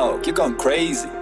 out. You're going crazy.